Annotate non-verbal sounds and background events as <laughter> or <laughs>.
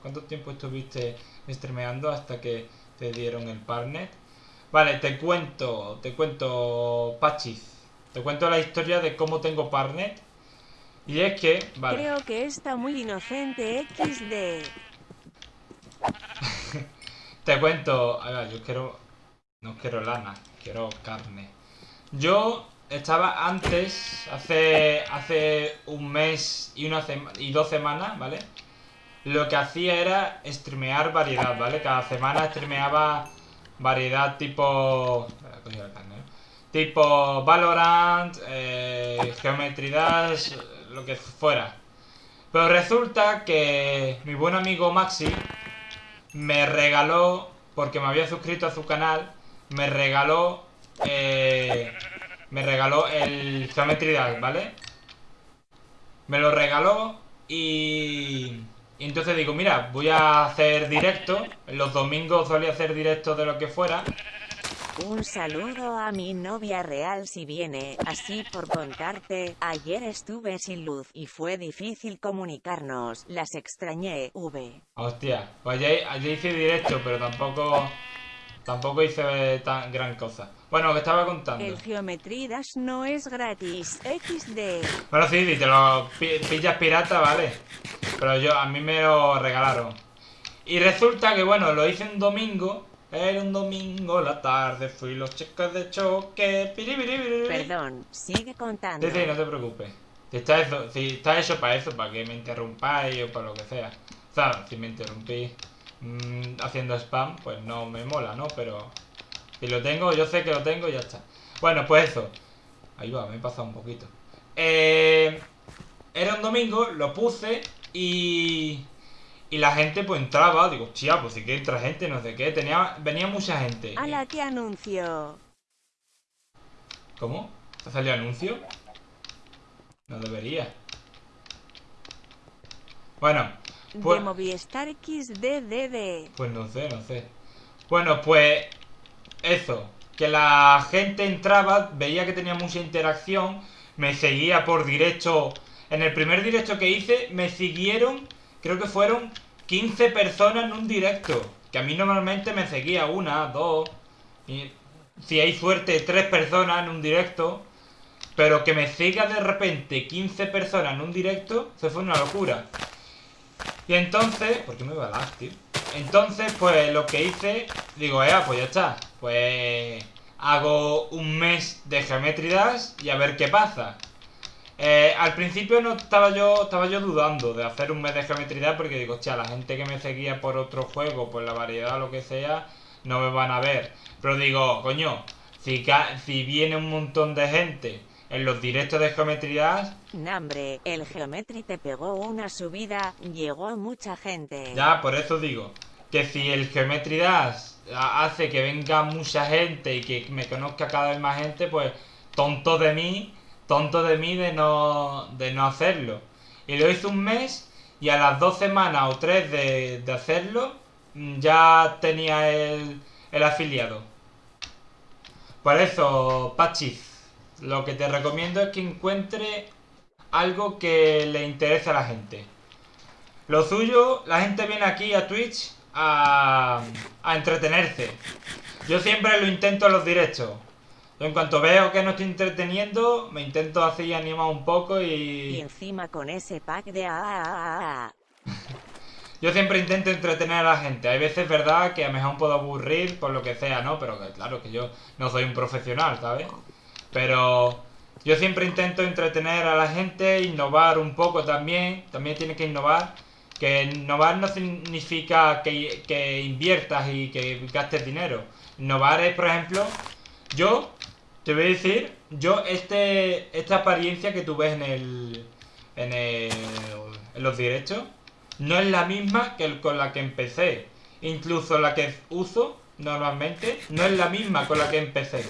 ¿Cuánto tiempo estuviste streameando hasta que te dieron el partner? Vale, te cuento, te cuento, Pachis. Te cuento la historia de cómo tengo partner. Y es que, vale. Creo que está muy inocente XD. <laughs> te cuento, a ver, yo quiero, no quiero lana, quiero carne. Yo estaba antes, hace, hace un mes y, una y dos semanas, ¿vale? Lo que hacía era streamear variedad, ¿vale? Cada semana streameaba variedad tipo... Tipo Valorant, eh, Geometry Dash, lo que fuera. Pero resulta que mi buen amigo Maxi me regaló, porque me había suscrito a su canal, me regaló eh, me regaló el Geometry Dash, ¿vale? Me lo regaló y... y... entonces digo, mira, voy a hacer directo. Los domingos solía hacer directo de lo que fuera. Un saludo a mi novia real si viene, así por contarte, ayer estuve sin luz y fue difícil comunicarnos, las extrañé, V. Hostia, pues ayer, ayer hice directo, pero tampoco... Tampoco hice tan gran cosa. Bueno, que estaba contando. El Geometry Dash no es gratis. XD. Bueno, sí, si te lo pillas pirata, vale. Pero yo, a mí me lo regalaron. Y resulta que, bueno, lo hice un domingo. Era un domingo, la tarde, fui los chicos de choque. Perdón, sigue contando. Sí, sí, no te preocupes. Si está, eso, si está hecho para eso, para que me interrumpáis o para lo que sea. O sea, si me interrumpís. Mm, haciendo spam, pues no me mola, ¿no? Pero si lo tengo, yo sé que lo tengo y ya está. Bueno, pues eso. Ahí va, me he pasado un poquito. Eh, era un domingo, lo puse y... Y la gente pues entraba, digo, chía, pues sí que entra gente, no sé qué. Tenía, venía mucha gente. A la que anuncio. ¿Cómo? ¿Te salió anuncio? No debería. Bueno, pues, de Movistar XDDD. Pues no sé, no sé. Bueno, pues eso. Que la gente entraba, veía que tenía mucha interacción, me seguía por directo. En el primer directo que hice, me siguieron, creo que fueron 15 personas en un directo. Que a mí normalmente me seguía una, dos. Si hay suerte, tres personas en un directo. Pero que me siga de repente 15 personas en un directo, eso fue una locura. Y entonces, ¿por qué me va a dar, tío? Entonces, pues lo que hice, digo, eh, pues ya está. Pues hago un mes de Geometry Dash y a ver qué pasa. Eh, al principio no estaba yo estaba yo dudando de hacer un mes de Geometry Dash porque digo, hostia, la gente que me seguía por otro juego, por la variedad o lo que sea, no me van a ver. Pero digo, coño, si, si viene un montón de gente en los directos de geometrías. Nambre, el Geometry te pegó una subida, llegó mucha gente. Ya, por eso digo, que si el Geometry hace que venga mucha gente y que me conozca cada vez más gente, pues tonto de mí, tonto de mí de no, de no hacerlo. Y lo hice un mes y a las dos semanas o tres de, de hacerlo, mm, ya tenía el, el afiliado. Por eso, Pachis, lo que te recomiendo es que encuentre algo que le interese a la gente. Lo suyo, la gente viene aquí a Twitch a, a entretenerse. Yo siempre lo intento en los directos. En cuanto veo que no estoy entreteniendo, me intento así animar un poco y... Y encima con ese pack de... <laughs> Yo siempre intento entretener a la gente. Hay veces, verdad, que a lo mejor puedo aburrir por lo que sea, ¿no? Pero claro que yo no soy un profesional, ¿sabes? Pero yo siempre intento entretener a la gente, innovar un poco también. También tiene que innovar. Que innovar no significa que, inviertas y que gastes dinero. Innovar es, por ejemplo, yo te voy a decir, yo este esta apariencia que tú ves en el en, el, en los directos no es la misma que con la que empecé. Incluso la que uso normalmente no es la misma con la que empecé.